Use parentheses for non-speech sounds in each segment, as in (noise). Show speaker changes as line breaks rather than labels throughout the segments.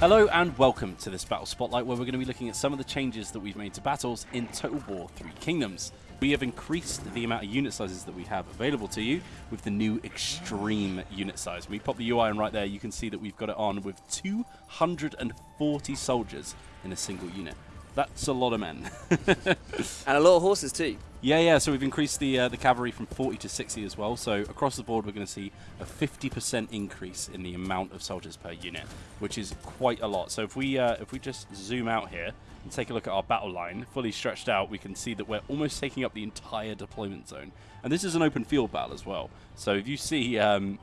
Hello and welcome to this Battle Spotlight where we're going to be looking at some of the changes that we've made to battles in Total War 3 Kingdoms. We have increased the amount of unit sizes that we have available to you with the new extreme unit size. When we pop the UI on right there, you can see that we've got it on with 240 soldiers in a single unit. That's a lot of men. (laughs)
and a lot of horses too.
Yeah, yeah. So we've increased the uh, the cavalry from 40 to 60 as well. So across the board, we're going to see a 50% increase in the amount of soldiers per unit, which is quite a lot. So if we uh, if we just zoom out here and take a look at our battle line, fully stretched out, we can see that we're almost taking up the entire deployment zone. And this is an open field battle as well. So if you see um,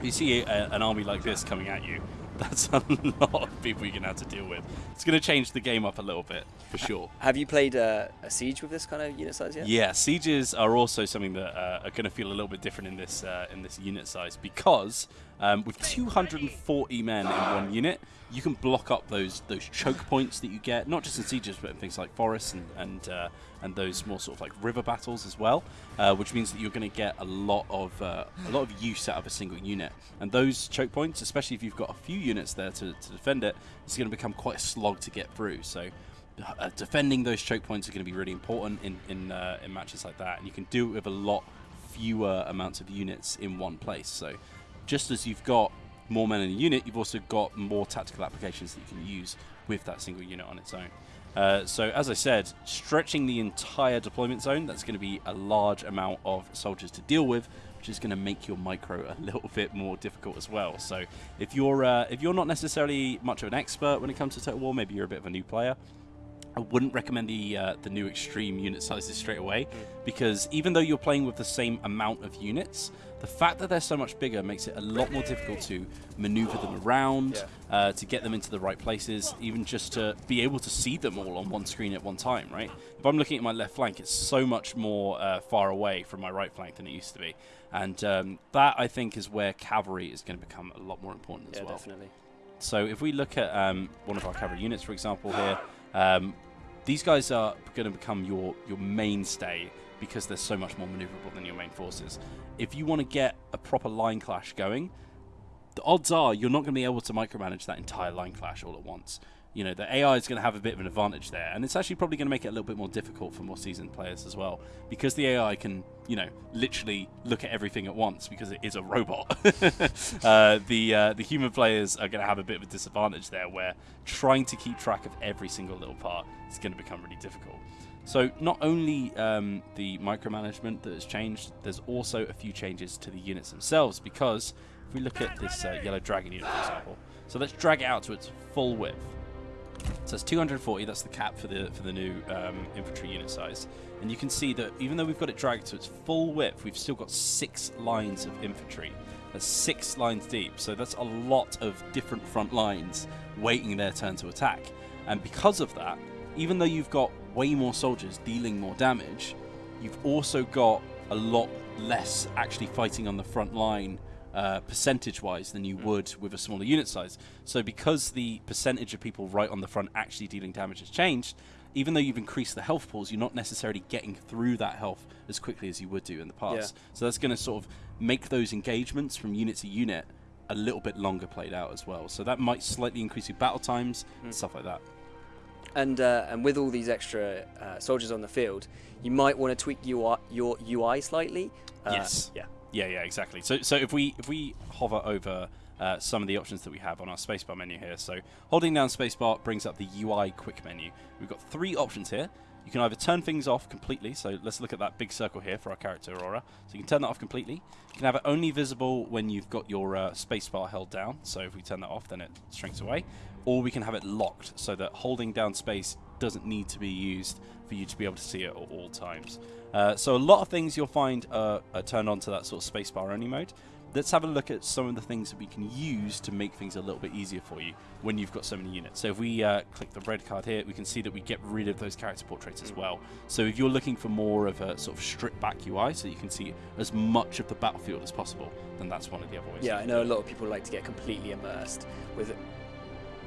if you see a, an army like this coming at you, that's a (laughs) lot of people you're going to have to deal with. It's going to change the game up a little bit, for sure.
Have you played uh, a Siege with this kind of unit size yet?
Yeah, Sieges are also something that uh, are going to feel a little bit different in this uh, in this unit size because um, with 240 men in one unit, you can block up those those choke points that you get, not just in sieges, but in things like forests and and, uh, and those more sort of like river battles as well, uh, which means that you're going to get a lot of uh, a lot of use out of a single unit. And those choke points, especially if you've got a few units there to, to defend it, it's going to become quite a slog to get through. So. Uh, defending those choke points are going to be really important in in, uh, in matches like that, and you can do it with a lot fewer amounts of units in one place. So, just as you've got more men in a unit, you've also got more tactical applications that you can use with that single unit on its own. Uh, so as I said, stretching the entire deployment zone, that's going to be a large amount of soldiers to deal with, which is going to make your micro a (laughs) little bit more difficult as well. So if you're uh, if you're not necessarily much of an expert when it comes to Total War, maybe you're a bit of a new player, I wouldn't recommend the uh, the new extreme unit sizes straight away mm. because even though you're playing with the same amount of units, the fact that they're so much bigger makes it a lot more difficult to maneuver them around, yeah. uh, to get them into the right places, even just to be able to see them all on one screen at one time, right? If I'm looking at my left flank, it's so much more uh, far away from my right flank than it used to be. And um, that, I think, is where cavalry is going to become a lot more important as
yeah,
well.
definitely.
So if we look at um, one of our cavalry units, for example, here, um, these guys are going to become your, your mainstay because they're so much more maneuverable than your main forces. If you want to get a proper line clash going, the odds are you're not going to be able to micromanage that entire line clash all at once you know, the AI is going to have a bit of an advantage there. And it's actually probably going to make it a little bit more difficult for more seasoned players as well. Because the AI can, you know, literally look at everything at once because it is a robot. (laughs) uh, the, uh, the human players are going to have a bit of a disadvantage there where trying to keep track of every single little part is going to become really difficult. So not only um, the micromanagement that has changed, there's also a few changes to the units themselves because if we look at this uh, yellow dragon unit, for example, so let's drag it out to its full width. So it's 240, that's the cap for the for the new um, infantry unit size. And you can see that even though we've got it dragged to its full width, we've still got six lines of infantry. That's six lines deep, so that's a lot of different front lines waiting their turn to attack. And because of that, even though you've got way more soldiers dealing more damage, you've also got a lot less actually fighting on the front line uh, percentage-wise than you mm. would with a smaller unit size. So because the percentage of people right on the front actually dealing damage has changed, even though you've increased the health pools, you're not necessarily getting through that health as quickly as you would do in the past. Yeah. So that's going to sort of make those engagements from unit to unit a little bit longer played out as well. So that might slightly increase your battle times mm. and stuff like that.
And uh, and with all these extra uh, soldiers on the field, you might want to tweak your your UI slightly.
Uh, yes. Yeah. Yeah, yeah, exactly. So, so if we if we hover over uh, some of the options that we have on our spacebar menu here, so holding down spacebar brings up the UI quick menu. We've got three options here. You can either turn things off completely, so let's look at that big circle here for our character Aurora. So you can turn that off completely. You can have it only visible when you've got your uh, spacebar held down, so if we turn that off then it shrinks away. Or we can have it locked, so that holding down space doesn't need to be used for you to be able to see it at all times. Uh, so a lot of things you'll find uh, are turned on to that sort of spacebar only mode. Let's have a look at some of the things that we can use to make things a little bit easier for you when you've got so many units. So if we uh, click the red card here, we can see that we get rid of those character portraits as well. So if you're looking for more of a sort of stripped back UI so you can see as much of the battlefield as possible, then that's one of the other ways.
Yeah, I know a lot of people like to get completely immersed with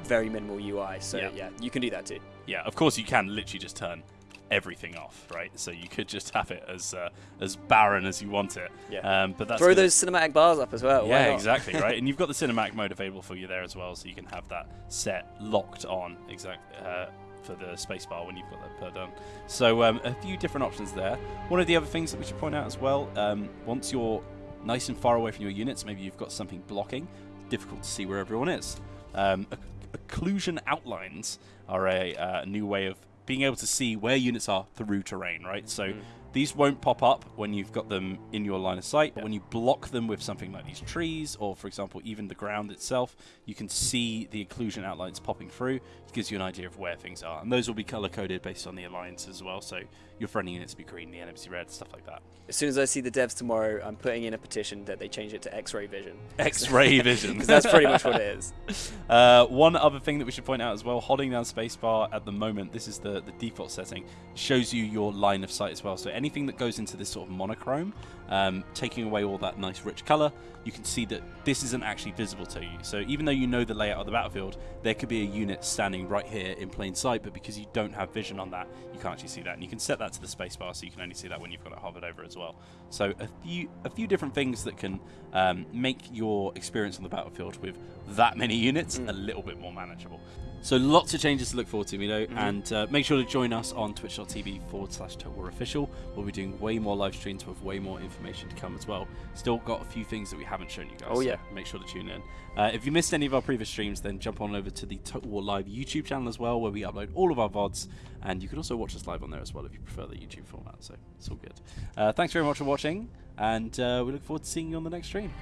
very minimal UI. So yeah. yeah, you can do that too.
Yeah, of course you can literally just turn everything off, right? So you could just have it as uh, as barren as you want it.
Yeah.
Um, but that's
Throw those cinematic bars up as well.
yeah, exactly, right. (laughs) And you've got the cinematic mode available for you there as well, so you can have that set locked on exactly uh, for the spacebar when you've got that per done. So um, a few different options there. One of the other things that we should point out as well, um, once you're nice and far away from your units, maybe you've got something blocking, difficult to see where everyone is. Um, occlusion outlines are a uh, new way of being able to see where units are through terrain, right? So
Mm.
These won't pop up when you've got them in your line of sight, but when you block them with something like these trees, or for example, even the ground itself, you can see the occlusion outlines popping through. It gives you an idea of where things are. And those will be color coded based on the alliance as well. So your friendly units will be green, the enemies red, stuff like that.
As soon as I see the devs tomorrow, I'm putting in a petition that they change it to X-ray vision.
X ray (laughs) vision.
Because that's pretty much what it is. (laughs)
Uh, one other thing that we should point out as well, holding down spacebar at the moment, this is the, the default setting, shows you your line of sight as well. So anything that goes into this sort of monochrome, um, taking away all that nice rich color, you can see that this isn't actually visible to you. So even though you know the layout of the battlefield, there could be a unit standing right here in plain sight, but because you don't have vision on that, you can't actually see that. And you can set that to the spacebar, so you can only see that when you've got it hovered over as well. So a few a few different things that can um, make your experience on the battlefield with that many units a little bit more manageable. So lots of changes to look forward to, you know, and uh, make sure to join us on twitch.tv forward slash Total War Official. We'll be doing way more live streams with way more information to come as well. Still got a few things that we haven't shown you guys.
Oh,
so
yeah.
make sure to tune in. Uh, if you missed any of our previous streams, then jump on over to the Total War Live YouTube channel as well, where we upload all of our VODs, and you can also watch us live on there as well if you prefer the YouTube format. So it's all good. Uh, thanks very much for watching, and uh, we look forward to seeing you on the next stream.